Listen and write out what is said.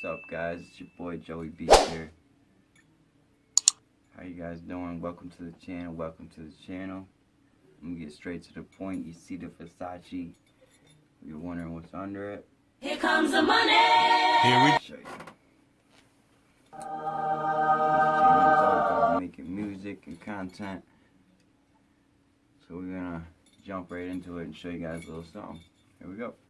What's up, guys? It's your boy Joey B here. How you guys doing? Welcome to the channel. Welcome to the channel. I'm gonna get straight to the point. You see the Versace. You're wondering what's under it. Here comes the money. Here we show you. This all about making music and content. So we're gonna jump right into it and show you guys a little something. Here we go.